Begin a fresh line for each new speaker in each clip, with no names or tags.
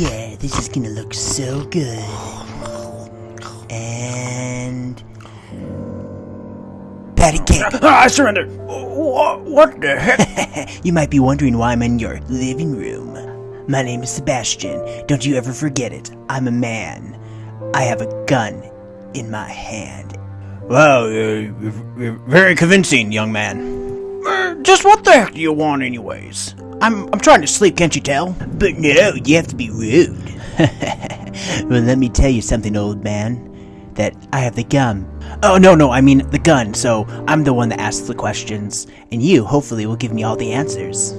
yeah, this is gonna look so good. And patty cake.
Ah, I surrender. What, the heck?
you might be wondering why I'm in your living room. My name is Sebastian. Don't you ever forget it. I'm a man. I have a gun in my hand.
Well, uh, you're, you're very convincing, young man. Uh, just what the heck do you want, anyways? I'm I'm trying to sleep, can't you tell?
But no, you have to be rude. well, let me tell you something, old man. That I have the gun. Oh, no, no, I mean the gun, so I'm the one that asks the questions, and you, hopefully, will give me all the answers.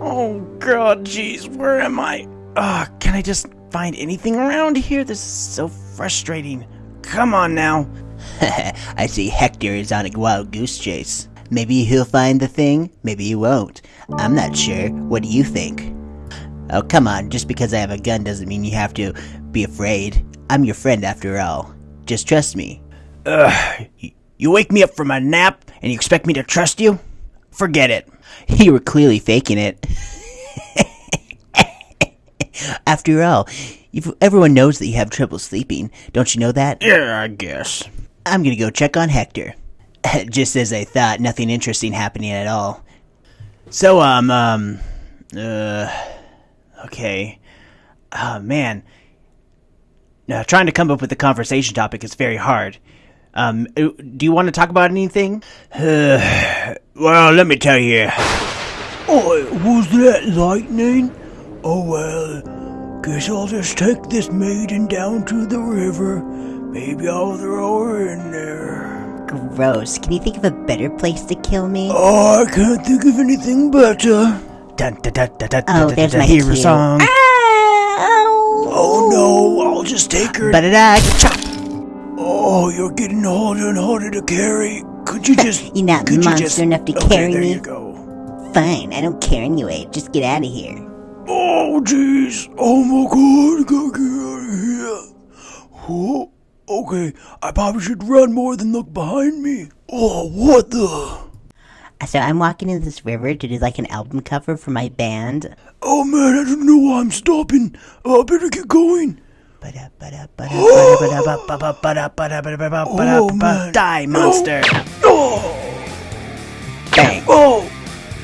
Oh god, jeez, where am I? Ah, can I just find anything around here? This is so frustrating. Come on now.
I see Hector is on a wild goose chase. Maybe he'll find the thing, maybe he won't. I'm not sure. What do you think? Oh, come on, just because I have a gun doesn't mean you have to be afraid. I'm your friend after all. Just trust me.
Ugh, you wake me up from a nap and you expect me to trust you? Forget it.
You were clearly faking it. after all, you've, everyone knows that you have trouble sleeping. Don't you know that?
Yeah, I guess.
I'm gonna go check on Hector. Just as I thought, nothing interesting happening at all. So, um, um, uh, okay. Oh, man. Uh, trying to come up with a conversation topic is very hard. Um, uh, do you want to talk about anything?
Well, let me tell you.
Oh, was that lightning? Oh well, guess I'll just take this maiden down to the river. Maybe I'll throw her in there.
Gross. Can you think of a better place to kill me?
Oh, I can't think of anything better.
Dun, dun, dun, dun, dun,
Oh,
dun,
there's
dun,
my
hero
cue.
song.
Oh no, I'll just take her.
Ba-da-da, chop!
Oh, you're getting harder and harder to carry. Could you just?
You're not
could you
monster
just-
enough to
okay,
carry
there
me.
you go.
Fine, I don't care anyway. Just get out of here.
Oh jeez. Oh my god, gotta get out of here. Oh, okay, I probably should run more than look behind me. Oh, what the?
So I'm walking into this river to do like an album cover for my band.
Oh man, I don't know why I'm stopping. Oh, I better get going. Oh, man.
Die, monster.
Oh,
Bang.
oh,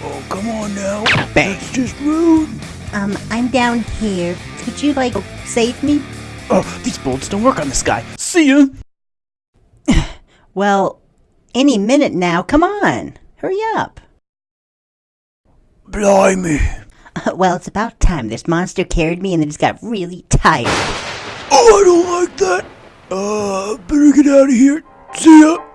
oh, come on now.
Bang.
That's just rude.
Um, I'm down here. Could you like save me?
Oh, these bolts don't work on this guy. See ya.
Well, any minute now. Come on. Hurry up.
Blimey.
well, it's about time. This monster carried me and then just got really tired.
Oh, I don't like that. Uh, better get out of here. See ya.